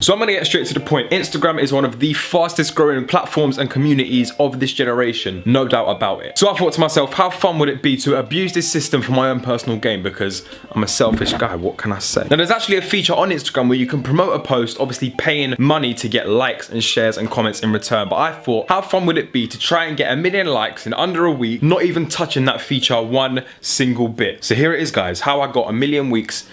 So I'm gonna get straight to the point. Instagram is one of the fastest growing platforms and communities of this generation, no doubt about it. So I thought to myself, how fun would it be to abuse this system for my own personal gain because I'm a selfish guy, what can I say? Now there's actually a feature on Instagram where you can promote a post, obviously paying money to get likes and shares and comments in return. But I thought, how fun would it be to try and get a million likes in under a week, not even touching that feature one single bit. So here it is guys, how I got a million weeks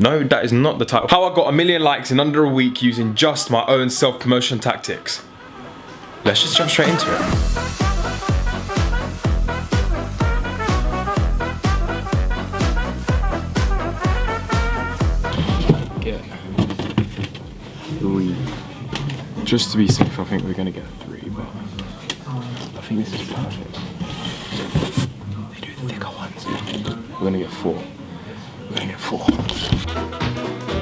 no, that is not the title. How I got a million likes in under a week using just my own self-promotion tactics. Let's just jump straight into it. Just to be safe, I think we're gonna get three, but I think this is perfect. They do thicker ones. We're gonna get four. Get four.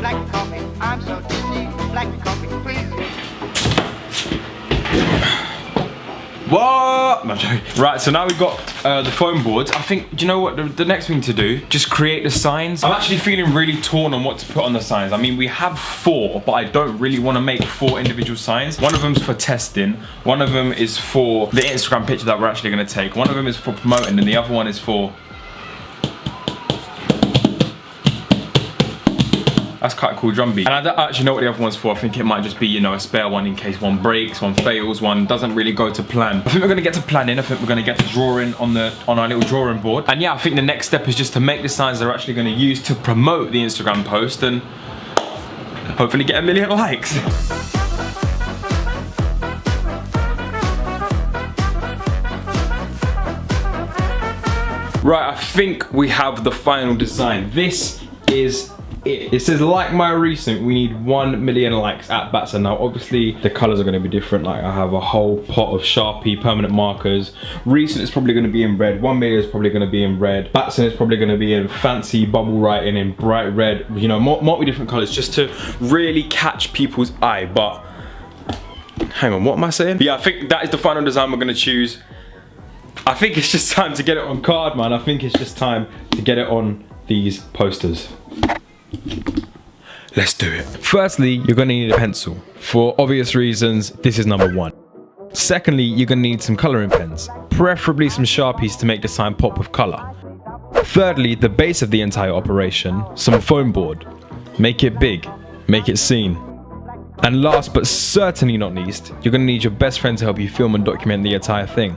Black coffee, I'm so tipsy. Black coffee, please. What? No. Right, so now we've got uh, the foam boards. I think, do you know what, the, the, next thing to do, just create the signs. I'm actually feeling really torn on what to put on the signs. I mean, we have four, but I don't really want to make four individual signs. One of them's for testing. One of them is for the Instagram picture that we're actually going to take. One of them is for promoting, and the other one is for That's quite a cool drum beat. And I don't actually know what the other one's for. I think it might just be, you know, a spare one in case one breaks, one fails, one doesn't really go to plan. I think we're gonna get to planning. I think we're gonna get to drawing on the on our little drawing board. And yeah, I think the next step is just to make the signs that are actually gonna use to promote the Instagram post and hopefully get a million likes. Right, I think we have the final design. This is it. It says like my recent, we need 1 million likes at Batson. Now obviously the colors are gonna be different. Like I have a whole pot of Sharpie permanent markers. Recent is probably gonna be in red. 1 million is probably gonna be in red. Batson is probably gonna be in fancy bubble writing in bright red. You know, multi different colors just to really catch people's eye. But hang on, what am I saying? Yeah, I think that is the final design we're gonna choose. I think it's just time to get it on card, man. I think it's just time to get it on these posters. Let's do it. Firstly, you're gonna need a pencil. For obvious reasons, this is number one. Secondly, you're gonna need some coloring pens, preferably some Sharpies to make the sign pop with color. Thirdly, the base of the entire operation, some foam board. Make it big, make it seen. And last but certainly not least, you're gonna need your best friend to help you film and document the entire thing.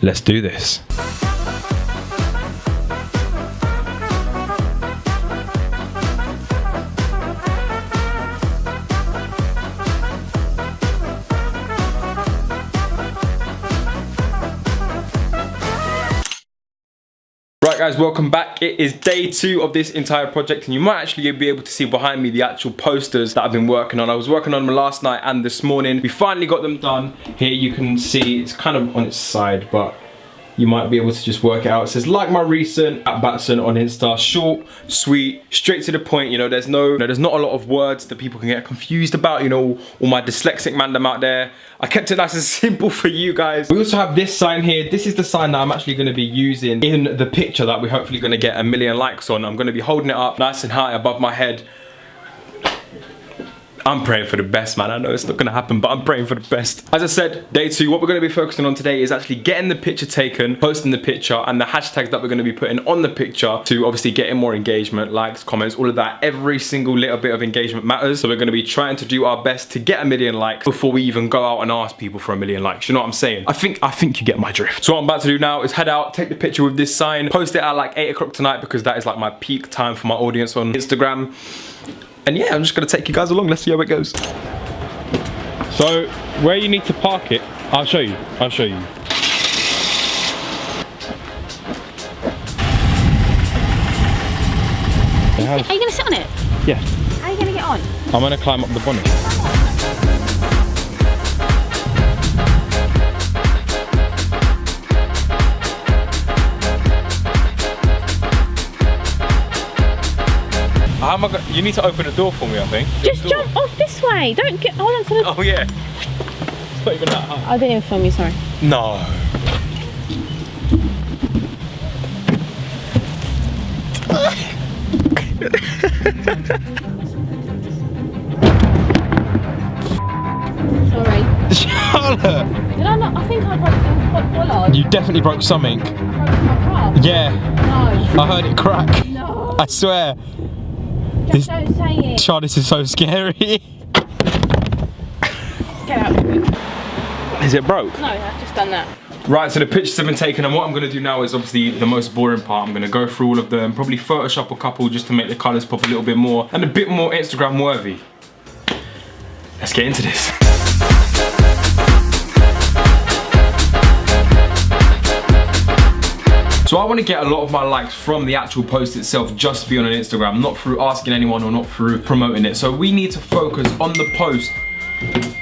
Let's do this. Right guys, welcome back. It is day two of this entire project and you might actually be able to see behind me the actual posters that I've been working on. I was working on them last night and this morning. We finally got them done. Here you can see it's kind of on its side, but you might be able to just work it out. It says, like my recent at Batson on Insta, short, sweet, straight to the point. You know, there's no, you know, there's not a lot of words that people can get confused about. You know, all my dyslexic mandem out there. I kept it nice and simple for you guys. We also have this sign here. This is the sign that I'm actually going to be using in the picture that we're hopefully going to get a million likes on. I'm going to be holding it up nice and high above my head I'm praying for the best, man. I know it's not gonna happen, but I'm praying for the best. As I said, day two, what we're gonna be focusing on today is actually getting the picture taken, posting the picture, and the hashtags that we're gonna be putting on the picture to obviously getting more engagement, likes, comments, all of that. Every single little bit of engagement matters. So we're gonna be trying to do our best to get a million likes before we even go out and ask people for a million likes. You know what I'm saying? I think I think you get my drift. So what I'm about to do now is head out, take the picture with this sign, post it at like eight o'clock tonight because that is like my peak time for my audience on Instagram. And yeah, I'm just gonna take you guys along. Let's see how it goes. So where you need to park it, I'll show you. I'll show you. Are you gonna sit on it? Yeah. How are you gonna get on? I'm gonna climb up the bonnet. How am I gonna, you need to open the door for me, I think. Just jump off this way. Don't get, hold on to the... Oh yeah. It's not even that high. I didn't even film you, sorry. No. Sorry. Charlotte! Did I not? I think I broke the bollard. You definitely broke something. broke my car. Yeah, No. I heard it crack. No. I swear. Just don't say it. Char, this is so scary. Get out of it. Is it broke? No, I've just done that. Right, so the pictures have been taken, and what I'm gonna do now is obviously the most boring part. I'm gonna go through all of them, probably Photoshop a couple just to make the colors pop a little bit more and a bit more Instagram worthy. Let's get into this. So I want to get a lot of my likes from the actual post itself just be on Instagram, not through asking anyone or not through promoting it. So we need to focus on the post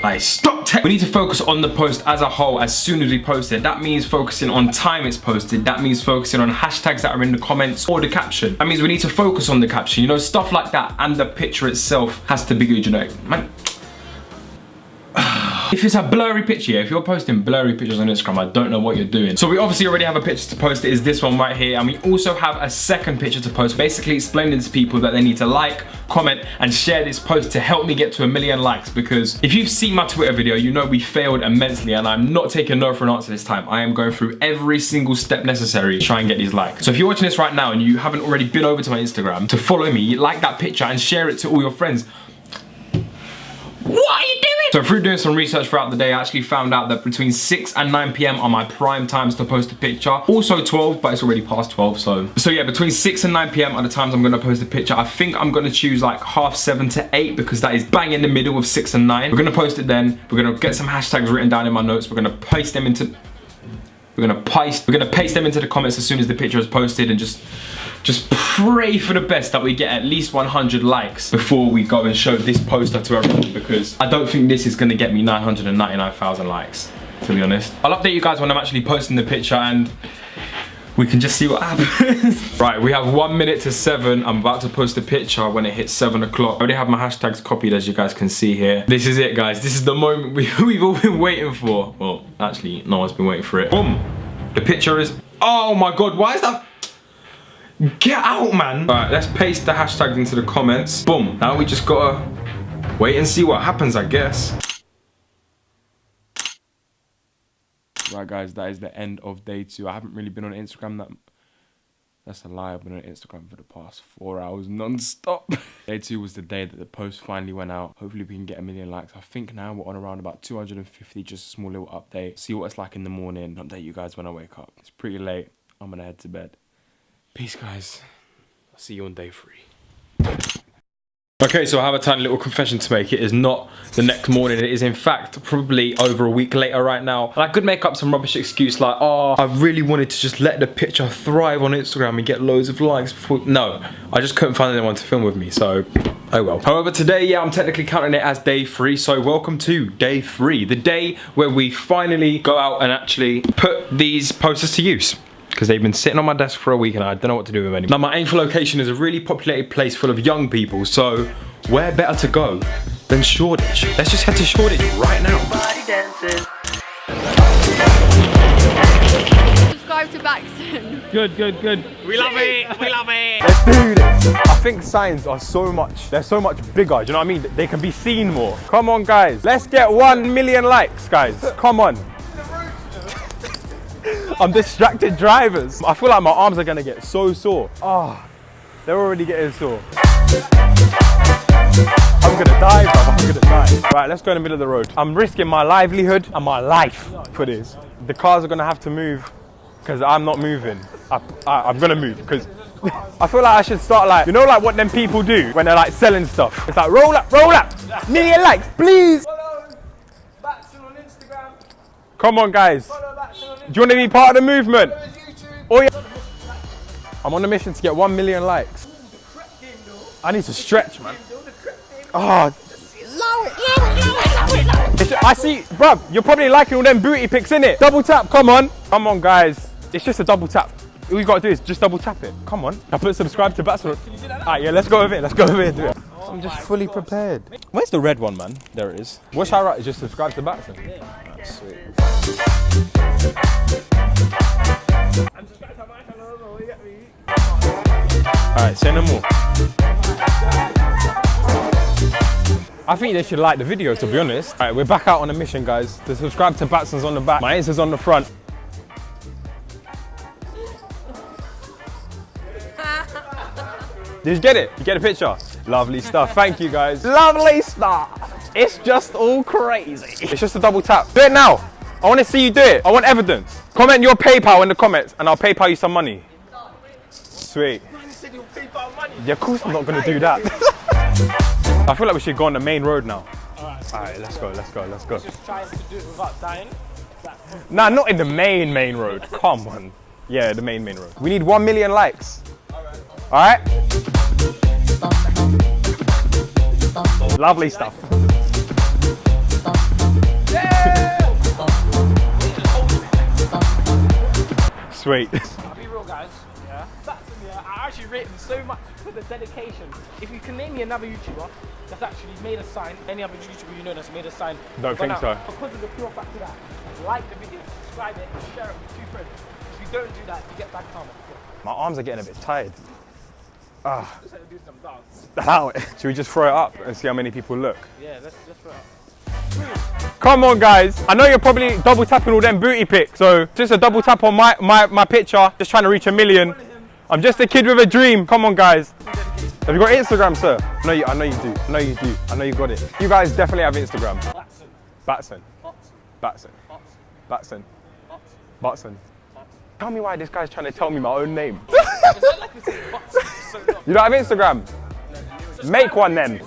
like, stop We need to focus on the post as a whole as soon as we post it. That means focusing on time it's posted. That means focusing on hashtags that are in the comments or the caption. That means we need to focus on the caption, you know, stuff like that. And the picture itself has to be good, you know. Man, if it's a blurry picture, yeah, if you're posting blurry pictures on Instagram, I don't know what you're doing. So we obviously already have a picture to post. It is this one right here. And we also have a second picture to post, basically explaining to people that they need to like, comment, and share this post to help me get to a million likes. Because if you've seen my Twitter video, you know we failed immensely and I'm not taking no for an answer this time. I am going through every single step necessary to try and get these likes. So if you're watching this right now and you haven't already been over to my Instagram to follow me, like that picture and share it to all your friends, what are you doing? So through doing some research throughout the day, I actually found out that between 6 and 9 p.m. are my prime times to post a picture. Also 12, but it's already past 12, so. So yeah, between 6 and 9 p.m. are the times I'm gonna post a picture. I think I'm gonna choose like half 7 to 8 because that is bang in the middle of 6 and 9. We're gonna post it then. We're gonna get some hashtags written down in my notes. We're gonna paste them into we're gonna paste we're gonna paste them into the comments as soon as the picture is posted and just just pray for the best that we get at least 100 likes before we go and show this poster to everyone because I don't think this is gonna get me 999,000 likes to be honest. I'll update you guys when I'm actually posting the picture and we can just see what happens. right, we have one minute to seven. I'm about to post a picture when it hits seven o'clock. I already have my hashtags copied as you guys can see here. This is it guys. This is the moment we, we've all been waiting for. Well, actually, no one's been waiting for it. Boom. The picture is, oh my God, why is that? Get out, man. All right, let's paste the hashtags into the comments. Boom. Now we just gotta wait and see what happens, I guess. Right guys, that is the end of day two. I haven't really been on Instagram that that's a lie. I've been on Instagram for the past four hours non-stop. day two was the day that the post finally went out. Hopefully we can get a million likes. I think now we're on around about 250, just a small little update. See what it's like in the morning. Update you guys when I wake up. It's pretty late. I'm gonna head to bed. Peace guys. I'll see you on day three. Okay, so I have a tiny little confession to make. It is not the next morning. It is in fact probably over a week later right now. And I could make up some rubbish excuse like, oh, I really wanted to just let the picture thrive on Instagram and get loads of likes before. No, I just couldn't find anyone to film with me, so oh well. However, today, yeah, I'm technically counting it as day three. So welcome to day three, the day where we finally go out and actually put these posters to use because they've been sitting on my desk for a week and I don't know what to do with them anymore. Now my aim for location is a really populated place full of young people, so where better to go than Shoreditch? Let's just head to Shoreditch right now. Subscribe to Batson. Good, good, good. We love it. We love it. Let's do this. I think signs are so much, they're so much bigger, do you know what I mean? They can be seen more. Come on guys, let's get one million likes guys, come on. I'm distracted drivers. I feel like my arms are gonna get so sore. Ah, they're already getting sore. I'm gonna die, bro. I'm gonna die. Right, let's go in the middle of the road. I'm risking my livelihood and my life for this. The cars are gonna have to move because I'm not moving. I, I, am gonna move because I feel like I should start like, you know like what them people do when they're like selling stuff. It's like roll up, roll up, million likes, please. Come on guys. Do you want to be part of the movement? Oh yeah. I'm on a mission to get one million likes. I need to stretch, man. Oh. It's- I see, bruv, you're probably liking all them booty pics, innit? Double tap, come on. Come on, guys. It's just a double tap. All you gotta do is just double tap it. Come on. I put subscribe to Batson. Alright, yeah, let's go with it. Let's go with it. Do it. I'm just fully prepared. Where's the red one, man? There it is. What should I write? Just subscribe to Batson. That's sweet. Alright, say no more. I think they should like the video, to be honest. All right, we're back out on a mission, guys. To subscribe to Batson's on the back. My Insta's on the front. Did you get it? You get a picture? Lovely stuff. Thank you, guys. Lovely stuff. It's just all crazy. It's just a double tap. Do it now. I want to see you do it. I want evidence. Comment your PayPal in the comments, and I'll PayPal you some money. Sweet. Yeah, of course I'm not going to do that. I feel like we should go on the main road now. All right, let's go, let's go, let's go. Just trying to do it without dying. Nah, not in the main, main road. Come on. Yeah, the main, main road. We need 1 million likes. All right? Lovely stuff. Sweet. actually rate him so much for the dedication. If you can name me another YouTuber that's actually made a sign, any other YouTuber you know that's made a sign. Don't think now, so. Because of the pure fact of that, like the video, subscribe it, and share it with two friends. If you don't do that, you get bad karma. My arms are getting a bit tired. Ah, Just have to do some dance. allow. Should we just throw it up and see how many people look? Yeah, let's just throw it up. Come on, guys. I know you're probably double tapping all them booty pics. So just a double tap on my, my, my picture. Just trying to reach a million. I'm just a kid with a dream. Come on, guys. Have you got Instagram, sir? No, you, I know you do. I know you do. I know you got it. You guys definitely have Instagram. Batson. Batson. Batson. Batson. Batson. Tell me why this guy's trying to tell me my own name. Is that like we say Watson for so long? You don't have Instagram? Make one then.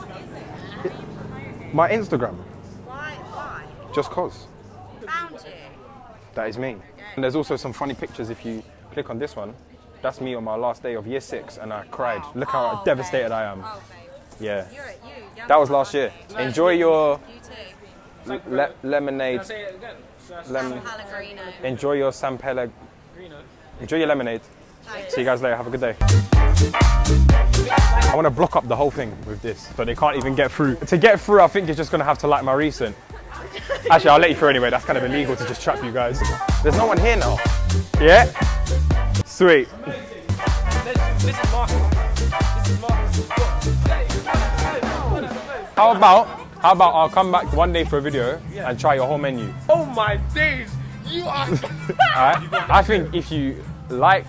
My Instagram. Why? Why? Just cause. Found you. That is me. And there's also some funny pictures if you click on this one. That's me on my last day of year six and I cried. Look how Oh, devastated babe. I am. Oh, babe. Yeah. You're, you, young That was last year. Enjoy your You too. le- lemonade. Say it again. So, uh, Lemon. Enjoy your San Pellegrino. Enjoy your lemonade. Thanks. See you guys later. Have a good day. I want to block up the whole thing with this so they can't even get through. To get through, I think you're just going to have to like my recent. Actually, I'll let you through anyway. That's kind of illegal to just trap you guys. There's no one here now. Yeah? Sweet. This, this is Marcus. This is Marcus. How about, how about I'll come back one day for a video and try your whole menu. Oh my days! You are. Alright? I think if you like,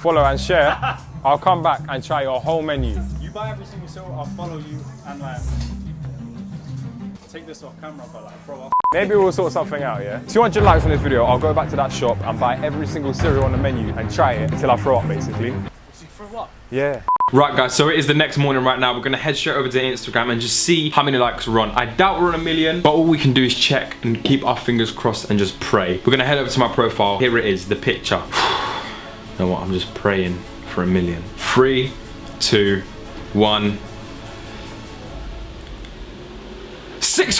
follow and share, I'll come back and try your whole menu. You buy every single silver, I'll follow you and like take this off camera, but like, bro, I'll Maybe we'll sort something out, yeah? 200 likes on this video, I'll go back to that shop and buy every single cereal on the menu and try it until I throw up, basically. For what? Yeah. Right guys, so it is the next morning right now. We're gonna head straight over to Instagram and just see how many likes we're on. I doubt we're on a million, but all we can do is check and keep our fingers crossed and just pray. We're gonna head over to my profile. Here it is, the picture. you know what, I'm just praying for a million. Three, two, one.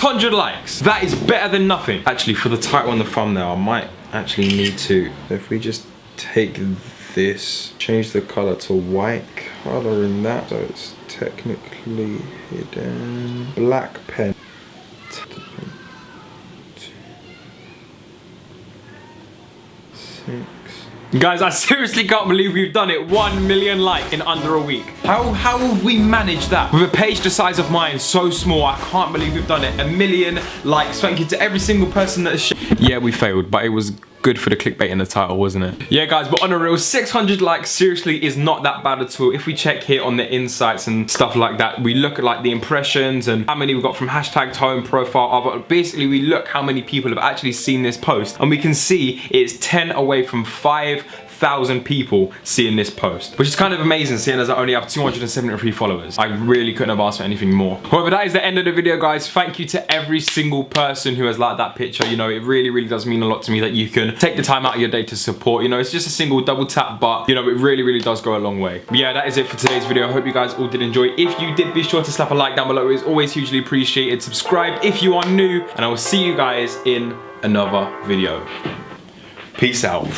600 likes. That is better than nothing. Actually, for the title on the thumbnail, I might actually need to. If we just take this, change the color to white color in that, so it's technically hidden. Black pen. Six. Guys, I seriously can't believe we've done it. One million like in under a week. How, how have we managed that? With a page the size of mine, so small, I can't believe we've done it. A million likes. Thank you to every single person that has Yeah, we failed, but it was good for the clickbait in the title, wasn't it? Yeah, guys, but on a real, 600 likes seriously is not that bad at all. If we check here on the insights and stuff like that, we look at like the impressions and how many we got from hashtag tone profile. But basically, we look how many people have actually seen this post and we can see it's 10 away from 5,000 people seeing this post, which is kind of amazing seeing as I only have 273 followers. I really couldn't have asked for anything more. However, that is the end of the video, guys. Thank you to every single person who has liked that picture. You know, it really, really does mean a lot to me that you can take the time out of your day to support. You know, it's just a single double tap, but you know, it really, really does go a long way. But yeah, that is it for today's video. I hope you guys all did enjoy. If you did, be sure to slap a like down below. It's always hugely appreciated. Subscribe if you are new, and I will see you guys in another video. Peace out.